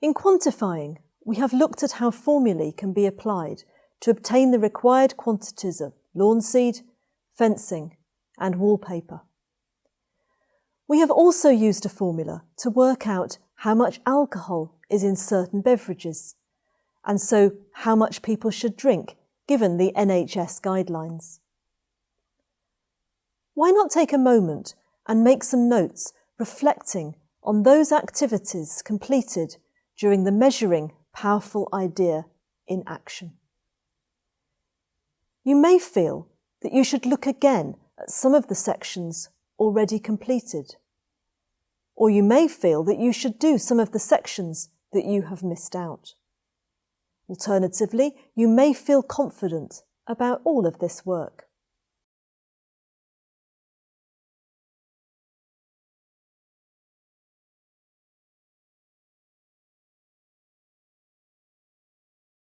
In quantifying, we have looked at how formulae can be applied to obtain the required quantities of lawn seed, fencing and wallpaper. We have also used a formula to work out how much alcohol is in certain beverages, and so how much people should drink given the NHS guidelines. Why not take a moment and make some notes reflecting on those activities completed during the measuring powerful idea in action. You may feel that you should look again at some of the sections already completed. Or you may feel that you should do some of the sections that you have missed out. Alternatively, you may feel confident about all of this work.